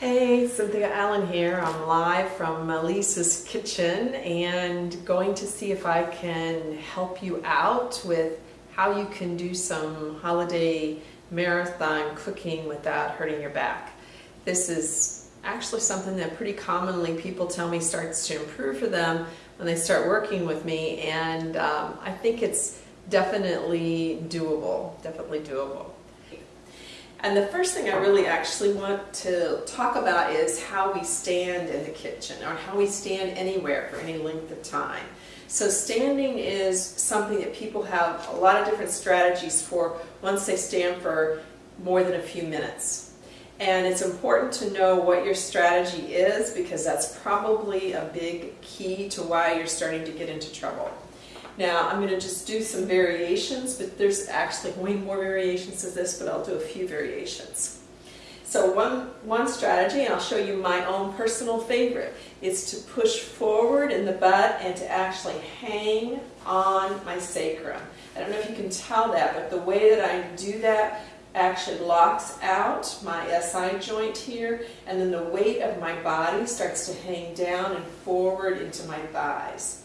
Hey, Cynthia Allen here. I'm live from Lisa's kitchen and going to see if I can help you out with how you can do some holiday marathon cooking without hurting your back. This is actually something that pretty commonly people tell me starts to improve for them when they start working with me and um, I think it's definitely doable, definitely doable. And the first thing I really actually want to talk about is how we stand in the kitchen or how we stand anywhere for any length of time. So standing is something that people have a lot of different strategies for once they stand for more than a few minutes. And it's important to know what your strategy is because that's probably a big key to why you're starting to get into trouble. Now I'm going to just do some variations, but there's actually way more variations to this, but I'll do a few variations. So one, one strategy, and I'll show you my own personal favorite, is to push forward in the butt and to actually hang on my sacrum. I don't know if you can tell that, but the way that I do that actually locks out my SI joint here, and then the weight of my body starts to hang down and forward into my thighs.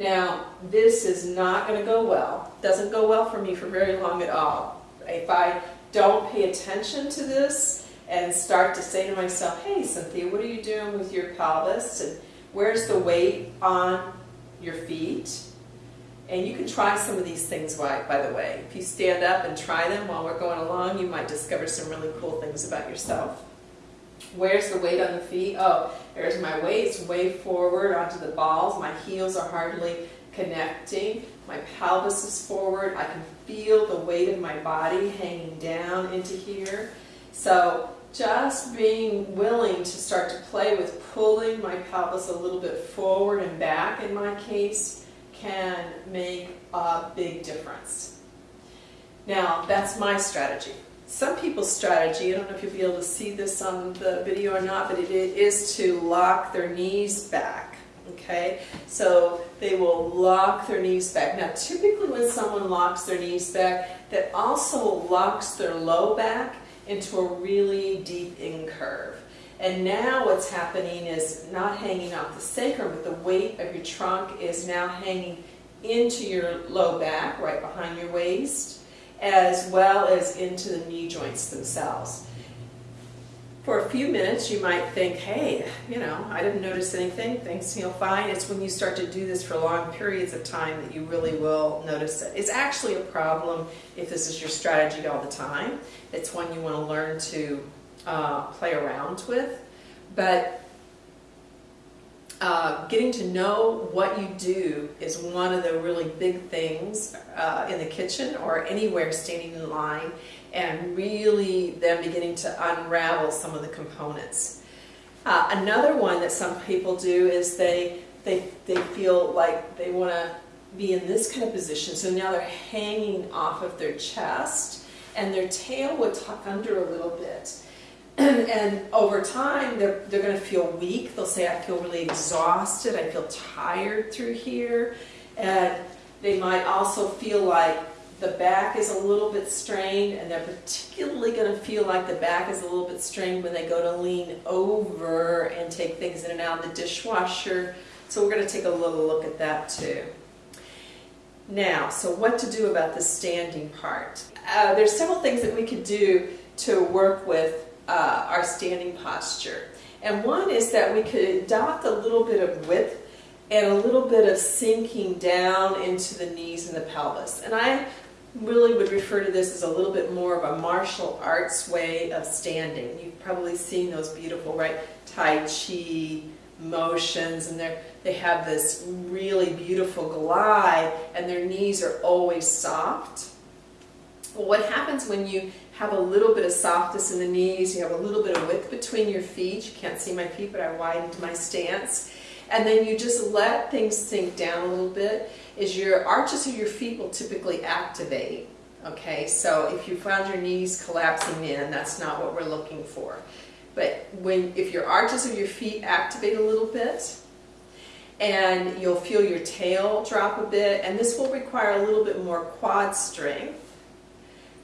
Now, this is not going to go well. Doesn't go well for me for very long at all. If I don't pay attention to this and start to say to myself, hey Cynthia, what are you doing with your pelvis? And where's the weight on your feet? And you can try some of these things, by, by the way. If you stand up and try them while we're going along, you might discover some really cool things about yourself. Where's the weight on the feet? Oh, there's my weight. way forward onto the balls. My heels are hardly connecting. My pelvis is forward. I can feel the weight of my body hanging down into here. So just being willing to start to play with pulling my pelvis a little bit forward and back in my case can make a big difference. Now, that's my strategy. Some people's strategy, I don't know if you'll be able to see this on the video or not, but it is to lock their knees back. Okay, so they will lock their knees back. Now, typically when someone locks their knees back, that also locks their low back into a really deep incurve. And now what's happening is not hanging off the sacrum, but the weight of your trunk is now hanging into your low back, right behind your waist as well as into the knee joints themselves. For a few minutes, you might think, hey, you know, I didn't notice anything, things feel fine. It's when you start to do this for long periods of time that you really will notice it. It's actually a problem if this is your strategy all the time. It's one you want to learn to uh, play around with. But uh, getting to know what you do is one of the really big things uh, in the kitchen or anywhere standing in line and really then beginning to unravel some of the components. Uh, another one that some people do is they, they, they feel like they want to be in this kind of position. So now they're hanging off of their chest and their tail would tuck under a little bit. and over time, they're, they're going to feel weak. They'll say, I feel really exhausted. I feel tired through here. And they might also feel like the back is a little bit strained, and they're particularly going to feel like the back is a little bit strained when they go to lean over and take things in and out of the dishwasher. So we're going to take a little look at that too. Now, so what to do about the standing part? Uh, there's several things that we could do to work with uh, our standing posture. And one is that we could adopt a little bit of width and a little bit of sinking down into the knees and the pelvis. And I really would refer to this as a little bit more of a martial arts way of standing. You've probably seen those beautiful, right, Tai Chi motions and they they have this really beautiful glide and their knees are always soft. Well, what happens when you have a little bit of softness in the knees, you have a little bit of width between your feet. You can't see my feet, but I widened my stance. And then you just let things sink down a little bit, is your arches of your feet will typically activate. Okay, so if you found your knees collapsing in, that's not what we're looking for. But when if your arches of your feet activate a little bit, and you'll feel your tail drop a bit, and this will require a little bit more quad strength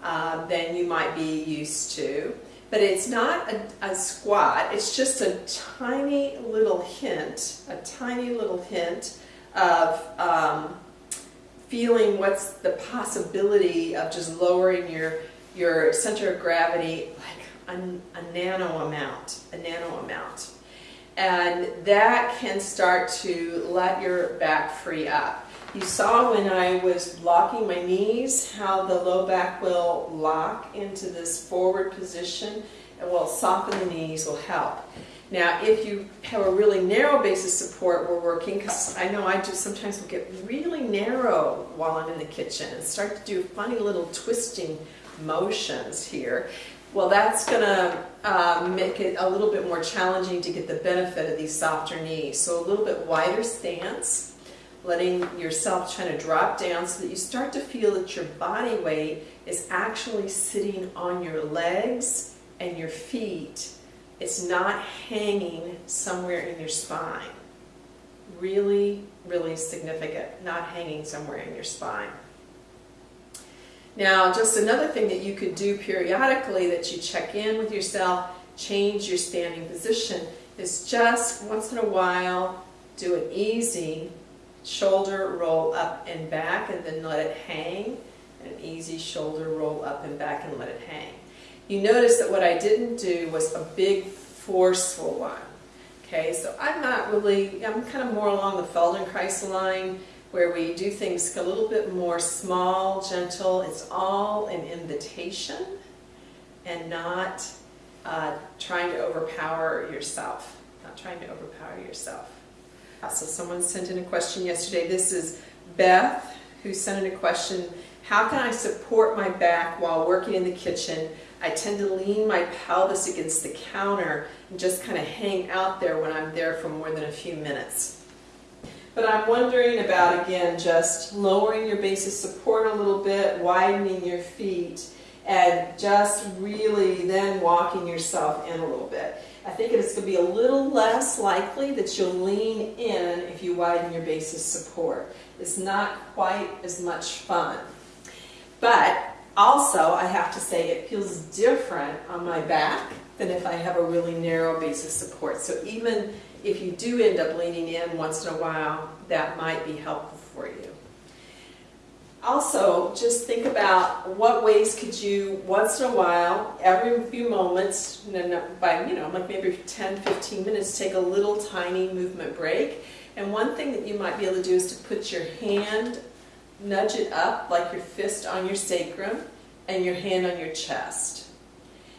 uh, than you might be used to. but it's not a, a, squat, it's just a tiny little hint, a tiny little hint of um, feeling what's the possibility of just lowering your, your center of gravity like a, a nano amount, a nano amount. And that can start to let your back free up. You saw when I was locking my knees how the low back will lock into this forward position and will soften the knees will help. Now, if you have a really narrow base of support, we're working, because I know I do sometimes will get really narrow while I'm in the kitchen and start to do funny little twisting motions here. Well, that's going to uh, make it a little bit more challenging to get the benefit of these softer knees. So a little bit wider stance letting yourself trying to drop down so that you start to feel that your body weight is actually sitting on your legs and your feet. It's not hanging somewhere in your spine. Really, really significant, not hanging somewhere in your spine. Now, just another thing that you could do periodically that you check in with yourself, change your standing position, is just once in a while do an easy shoulder roll up and back and then let it hang. An easy shoulder roll up and back and let it hang. You notice that what I didn't do was a big forceful one. Okay, so I'm not really, I'm kind of more along the Feldenkrais line where we do things a little bit more small, gentle. It's all an invitation and not uh, trying to overpower yourself. Not trying to overpower yourself. So someone sent in a question yesterday. This is Beth who sent in a question. How can I support my back while working in the kitchen? I tend to lean my pelvis against the counter and just kind of hang out there when I'm there for more than a few minutes. But I'm wondering about, again, just lowering your base of support a little bit, widening your feet, and just really then walking yourself in a little bit. I think it's going to be a little less likely that you'll lean in if you widen your base of support. It's not quite as much fun. But also, I have to say, it feels different on my back than if I have a really narrow base of support. So even if you do end up leaning in once in a while, that might be helpful for you. Also, just think about what ways could you, once in a while, every few moments, by, you know, like maybe 10, 15 minutes, take a little tiny movement break. And one thing that you might be able to do is to put your hand, nudge it up like your fist on your sacrum and your hand on your chest.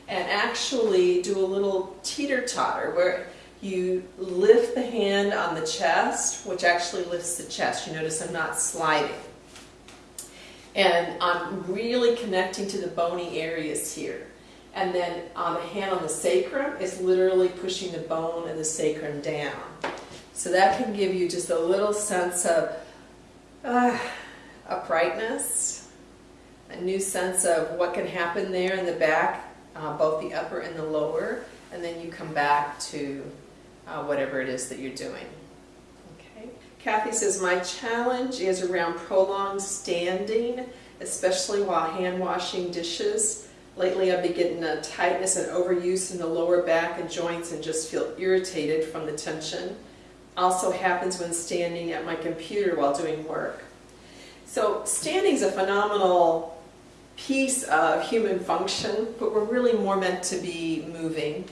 And actually do a little teeter-totter where you lift the hand on the chest, which actually lifts the chest. You notice I'm not sliding. And I'm really connecting to the bony areas here. And then on the hand on the sacrum is literally pushing the bone and the sacrum down. So that can give you just a little sense of uh, uprightness, a new sense of what can happen there in the back, uh, both the upper and the lower, and then you come back to uh, whatever it is that you're doing. Okay. Kathy says, my challenge is around prolonged standing, especially while hand washing dishes. Lately I've been getting a tightness and overuse in the lower back and joints and just feel irritated from the tension. Also happens when standing at my computer while doing work. So standing is a phenomenal piece of human function, but we're really more meant to be moving.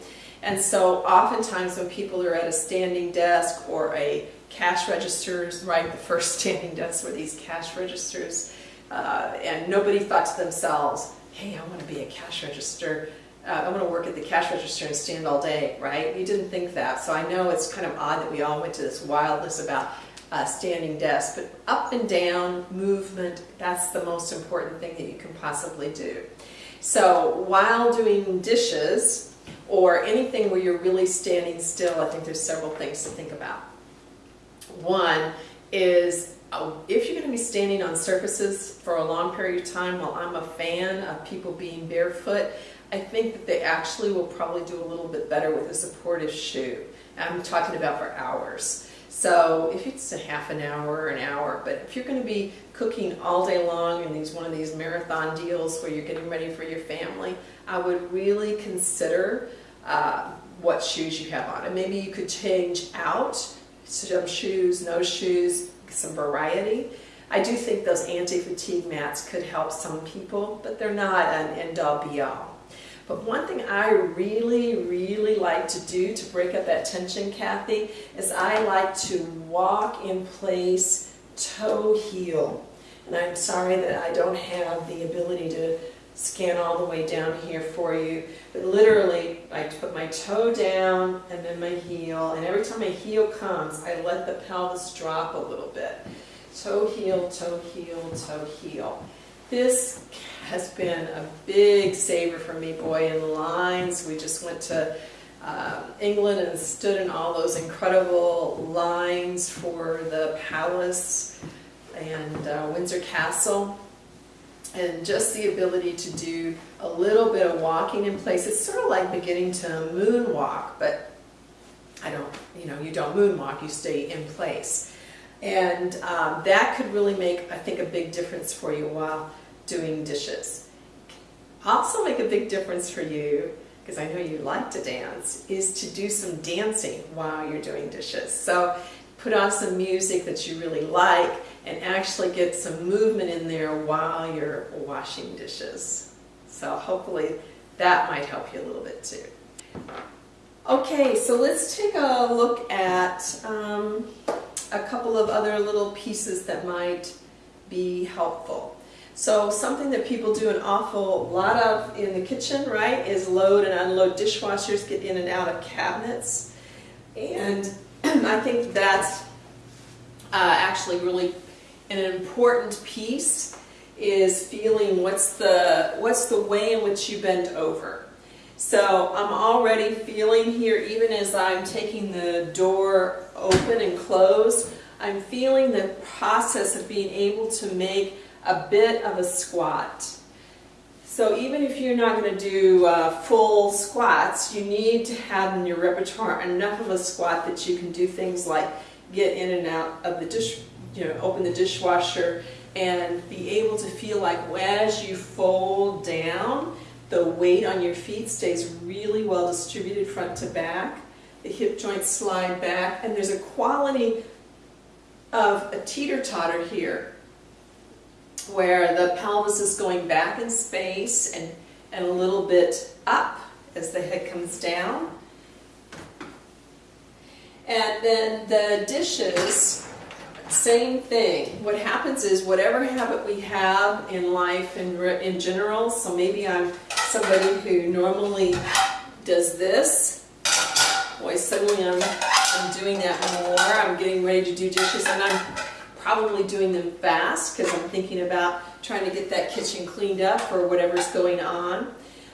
And so oftentimes when people are at a standing desk or a cash registers, right? The first standing desks were these cash registers. Uh, and nobody thought to themselves, hey, I want to be a cash register. Uh, I want to work at the cash register and stand all day, right? You didn't think that. So I know it's kind of odd that we all went to this wildness about uh, standing desks, but up and down movement, that's the most important thing that you can possibly do. So while doing dishes or anything where you're really standing still, I think there's several things to think about. One is uh, if you're going to be standing on surfaces for a long period of time, while I'm a fan of people being barefoot, I think that they actually will probably do a little bit better with a supportive shoe. I'm talking about for hours. So if it's a half an hour an hour, but if you're going to be cooking all day long in these one of these marathon deals where you're getting ready for your family, I would really consider uh, what shoes you have on. And maybe you could change out some shoes, no shoes, some variety. I do think those anti-fatigue mats could help some people, but they're not an end-all be-all. But one thing I really, really like to do to break up that tension, Kathy, is I like to walk in place toe heel. And I'm sorry that I don't have the ability to scan all the way down here for you. But literally, I put my toe down and then my heel, and every time my heel comes, I let the pelvis drop a little bit. Toe heel, toe heel, toe heel. This has been a big saver for me, boy, in lines. We just went to um, England and stood in all those incredible lines for the palace and uh, Windsor Castle. And just the ability to do a little bit of walking in place. It's sort of like beginning to moonwalk, but I don't, you know, you don't moonwalk, you stay in place. And um, that could really make, I think, a big difference for you while doing dishes. Also make a big difference for you, because I know you like to dance, is to do some dancing while you're doing dishes. So put on some music that you really like and actually get some movement in there while you're washing dishes. So hopefully that might help you a little bit too. Okay, so let's take a look at um, a couple of other little pieces that might be helpful. So something that people do an awful lot of in the kitchen, right, is load and unload dishwashers, get in and out of cabinets. And I think that's uh, actually really an important piece is feeling what's the, what's the way in which you bend over. So I'm already feeling here, even as I'm taking the door open and close, I'm feeling the process of being able to make a bit of a squat. So even if you're not going to do uh, full squats, you need to have in your repertoire enough of a squat that you can do things like get in and out of the dish, you know, open the dishwasher and be able to feel like as you fold down, the weight on your feet stays really well distributed front to back. The hip joints slide back and there's a quality of a teeter-totter here where the pelvis is going back in space and, and a little bit up as the head comes down. And then the dishes, same thing. What happens is whatever habit we have in life in, in general, so maybe I'm somebody who normally does this, boy, suddenly I'm, I'm doing that more. I'm getting ready to do dishes and I'm probably doing them fast because I'm thinking about trying to get that kitchen cleaned up for whatever's going on.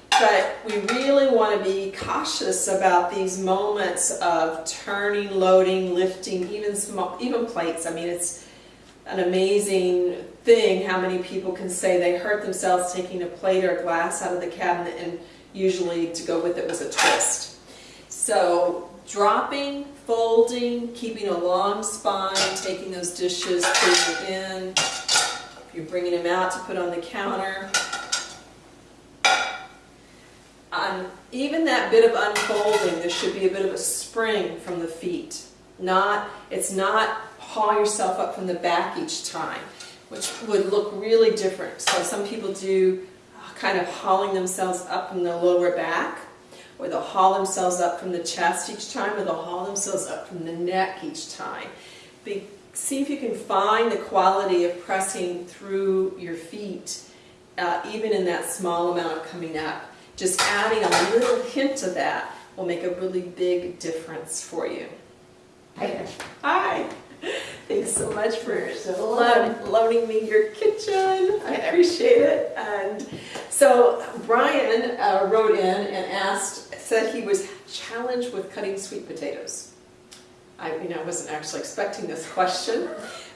But we really want to be cautious about these moments of turning, loading, lifting, even small, even plates. I mean, it's an amazing thing how many people can say they hurt themselves taking a plate or a glass out of the cabinet and usually to go with it was a twist. So dropping, folding, keeping a long spine, taking those dishes, putting them in. If you're bringing them out to put on the counter. On even that bit of unfolding, there should be a bit of a spring from the feet. Not, it's not haul yourself up from the back each time, which would look really different. So some people do uh, kind of hauling themselves up from the lower back or they'll haul themselves up from the chest each time, or they'll haul themselves up from the neck each time. Be, see if you can find the quality of pressing through your feet, uh, even in that small amount of coming up. Just adding a little hint of that will make a really big difference for you. Hi. Hi. Thanks so much for loaning me your kitchen. I appreciate it. And so Brian uh, wrote in and asked, said he was challenged with cutting sweet potatoes. I mean, I wasn't actually expecting this question,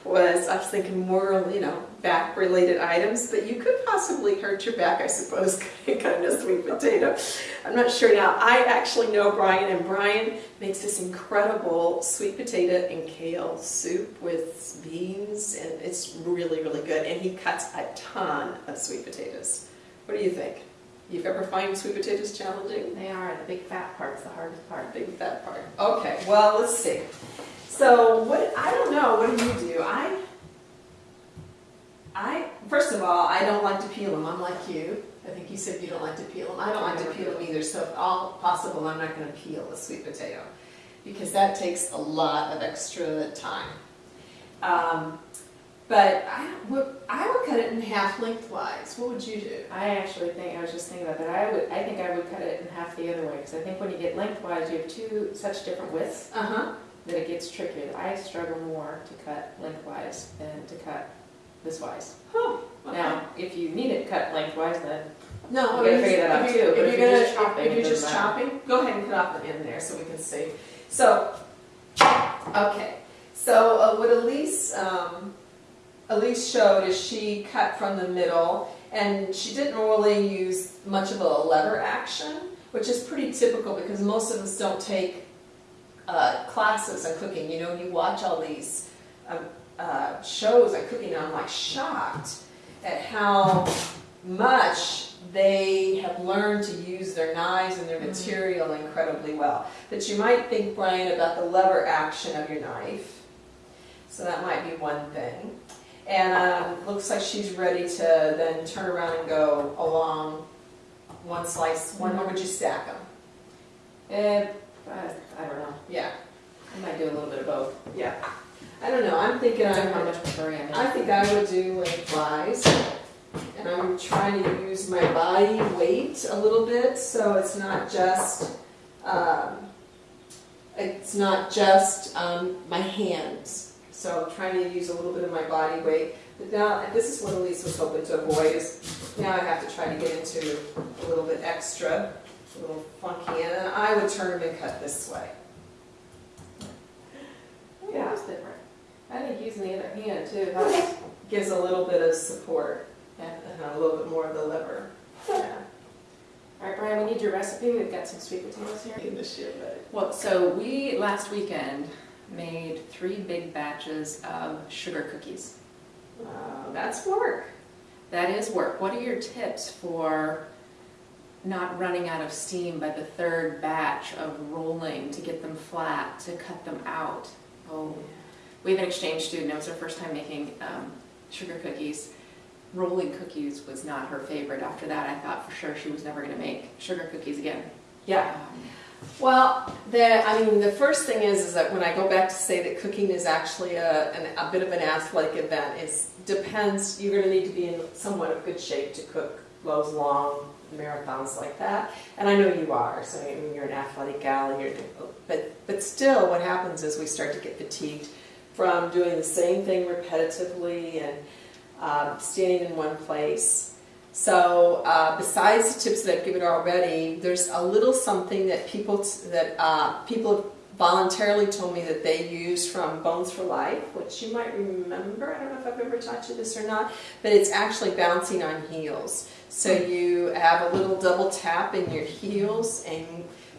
was I was thinking more, you know, back-related items, but you could possibly hurt your back, I suppose, cutting a sweet potato. I'm not sure now. I actually know Brian, and Brian makes this incredible sweet potato and kale soup with beans, and it's really, really good. And he cuts a ton of sweet potatoes. What do you think? You've ever find sweet potatoes challenging? They are, the big fat part's the hardest part. Big fat part. Okay, well, let's see. So what, I don't know, what do you do? I, I, first of all, I don't like to peel them. I'm like you. I think you said you don't like to peel them. I don't like to peel them either, so if all possible, I'm not gonna peel a sweet potato because that takes a lot of extra time. Um, but I would, I would cut it in half lengthwise. What would you do? I actually think, I was just thinking about that, I would, I think I would cut it in half the other way, because I think when you get lengthwise, you have two such different widths Uh-huh. that it gets trickier. I struggle more to cut lengthwise than to cut this wise. Oh, okay. Now, if you need it cut lengthwise, then No, You gotta figure that out if you- too, If if you're you're just chopping, if you're just chopping, go ahead and cut off the end there so we can see. So, okay, so uh, what Elise, um, Elise showed is she cut from the middle and she didn't really use much of a lever action, which is pretty typical because most of us don't take uh, classes on cooking. You know, you watch all these um, uh, shows on cooking and I'm like shocked at how much they have learned to use their knives and their Mhm. material incredibly well. But you might think, Brian, about the lever action of your knife. So that might be one thing. And um, looks like she's ready to then turn around and go along one slice. One, or would you stack them? Eh, I, I don't know. Yeah, I might do a little bit of both. yeah. I don't know. I'm thinking on how I'm, much I'm. I think I would do lengthwise. And I'm trying to use my body weight a little bit, so it's not just, um, it's not just um, my hands. So I'm trying to use a little bit of my body weight. But now, and this is what Elise was hoping to avoid, is now I have to try to get into a little bit extra, a little funky, and I would turn them and cut this way. Yeah, it's different. I think using the other hand too helps. Gives a little bit of support and a little bit more of the liver. Yeah. All right, Brian, we need your recipe. We've got some sweet potatoes here. In this year, but Well, so we, last weekend, made three big batches of sugar cookies. Wow, that's work. That is work. What are your tips for not running out of steam by the third batch of rolling to get them flat, to cut them out? Oh, we have an exchange student, it was her first time making um, sugar cookies. Rolling cookies was not her favorite. After that, I thought for sure she was never gonna make sugar cookies again. Yeah. Um, Well, the, I mean, the first thing is, is that when I go back to say that cooking is actually a, an, a bit of an athletic event, it depends, you're gonna need to be in somewhat of good shape to cook those long marathons like that. And I know you are, so I mean, you're an athletic gal, you're, but, but still what happens is we start to get fatigued from doing the same thing repetitively and um, standing in one place. So uh, besides the tips that I've given already, there's a little something that people that uh, people have voluntarily told me that they use from Bones for Life, which you might remember. I don't know if I've ever taught you this or not, but it's actually bouncing on heels. So you have a little double tap in your heels, and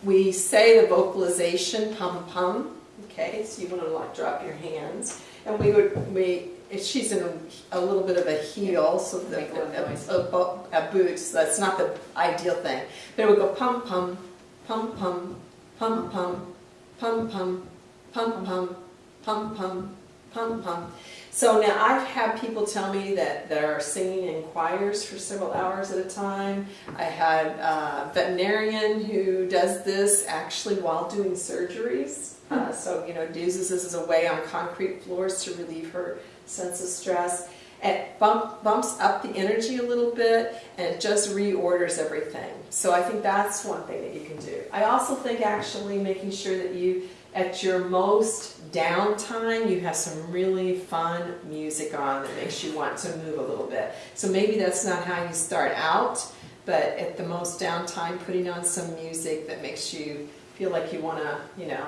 we say the vocalization pum pum. Okay, so you want to like drop your hands, and we would we. If she's in a, a little bit of a heel, so the, a, a, a boot, so that's not the ideal thing. But it would go pum pum, pum pum, pum pum, pum pum, pum pum, pum pum, pum pum. So now I've had people tell me that they're singing in choirs for several hours at a time. I had a veterinarian who does this actually while doing surgeries. Uh, so, you know, uses this as a way on concrete floors to relieve her sense of stress. It bump, bumps up the energy a little bit and it just reorders everything. So I think that's one thing that you can do. I also think actually making sure that you, at your most downtime, you have some really fun music on that makes you want to move a little bit. So maybe that's not how you start out, but at the most downtime, putting on some music that makes you feel like you want to, you know,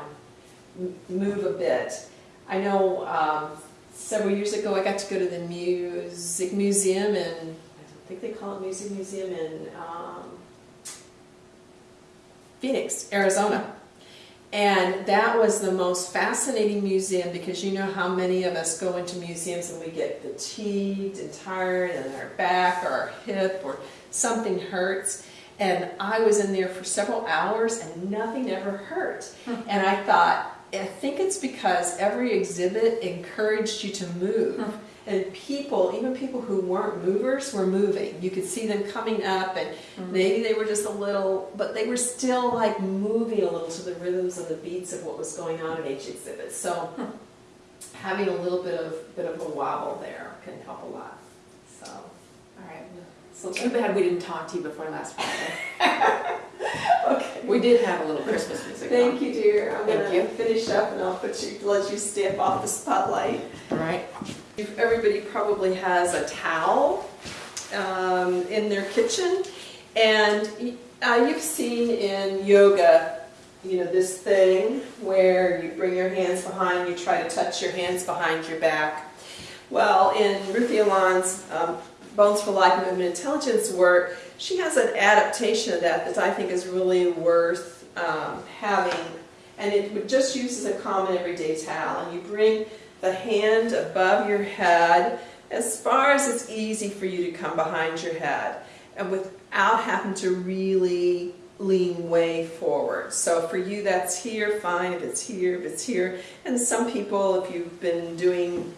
move a bit. I know um, several years ago I got to go to the Music Museum in, I think they call it Music Museum in um, Phoenix, Arizona. And that was the most fascinating museum because you know how many of us go into museums and we get fatigued and tired and our back or our hip or something hurts. And I was in there for several hours and nothing ever hurt. and I thought, I think it's because every exhibit encouraged you to move. And people, even people who weren't movers, were moving. You could see them coming up, and hmm. maybe they were just a little, but they were still like moving a little to the rhythms and the beats of what was going on at each exhibit. So having a little bit of bit of a wobble there can help a lot. So, All right. So Too bad we didn't talk to you before last Friday. okay. We did have a little Christmas music. Thank you, dear. I'm Thank gonna you. finish up, and I'll put you let you step off the spotlight. All right. Everybody probably has a towel um, in their kitchen, and uh, you've seen in yoga, you know, this thing where you bring your hands behind, you try to touch your hands behind your back. Well, in Ruthie Alon's um, Bones for Life Movement Intelligence work, she has an adaptation of that that I think is really worth um, having. And it would just use as a common everyday towel. And you bring the hand above your head as far as it's easy for you to come behind your head and without having to really lean way forward. So for you that's here, fine. If it's here, if it's here. And some people, if you've been doing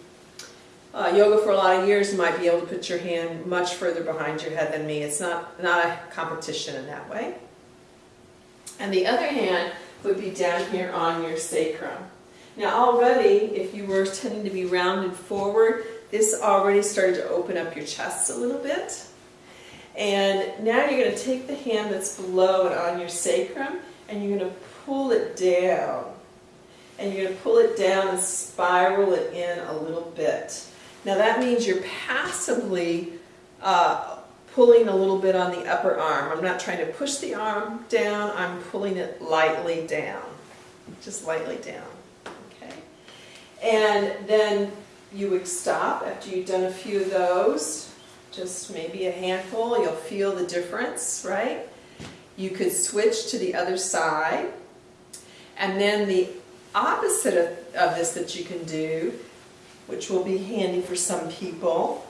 uh, yoga for a lot of years, you might be able to put your hand much further behind your head than me. It's not, not a competition in that way. And the other hand would be down here on your sacrum. Now already, if you were tending to be rounded forward, this already started to open up your chest a little bit. And now you're going to take the hand that's below it on your sacrum and you're going to pull it down. And you're going to pull it down and spiral it in a little bit. Now that means you're passively uh, pulling a little bit on the upper arm. I'm not trying to push the arm down, I'm pulling it lightly down. Just lightly down. Okay. And then you would stop after you've done a few of those. Just maybe a handful, you'll feel the difference, right? You could switch to the other side. And then the opposite of, of this that you can do, which will be handy for some people,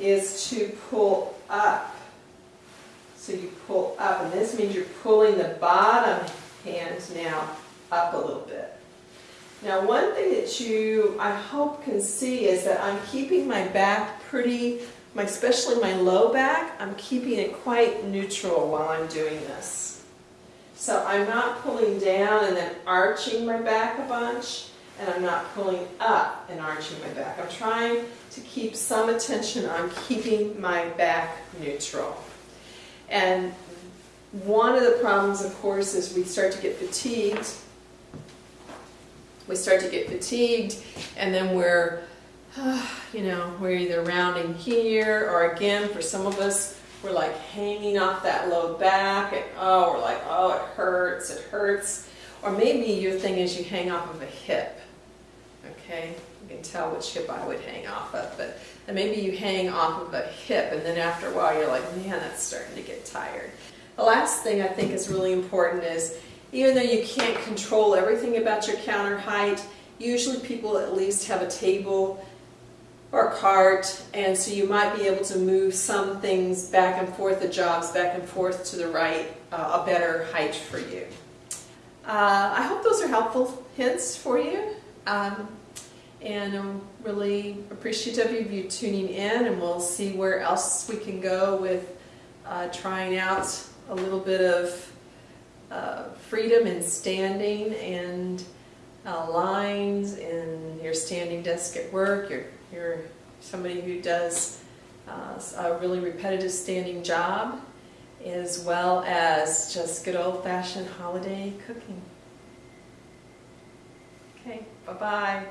is to pull up. So you pull up, and this means you're pulling the bottom hand now up a little bit. Now one thing that you, I hope, can see is that I'm keeping my back pretty, my, especially my low back, I'm keeping it quite neutral while I'm doing this. So I'm not pulling down and then arching my back a bunch, and I'm not pulling up and arching my back. I'm trying to keep some attention on keeping my back neutral. And one of the problems, of course, is we start to get fatigued. We start to get fatigued, and then we're, you know, we're either rounding here, or again, for some of us, we're like hanging off that low back, and oh, we're like, oh, it hurts, it hurts. Or maybe your thing is you hang off of a hip. Okay, you can tell which hip I would hang off of, but and maybe you hang off of a hip, and then after a while you're like, man, that's starting to get tired. The last thing I think is really important is, even though you can't control everything about your counter height, usually people at least have a table or cart, and so you might be able to move some things back and forth, the jobs back and forth to the right, uh, a better height for you. Uh, I hope those are helpful hints for you. Um, and I'm really appreciative of you tuning in, and we'll see where else we can go with uh, trying out a little bit of uh, freedom in standing and uh, lines in your standing desk at work. You're, you're somebody who does uh, a really repetitive standing job, as well as just good old-fashioned holiday cooking. Okay, bye-bye.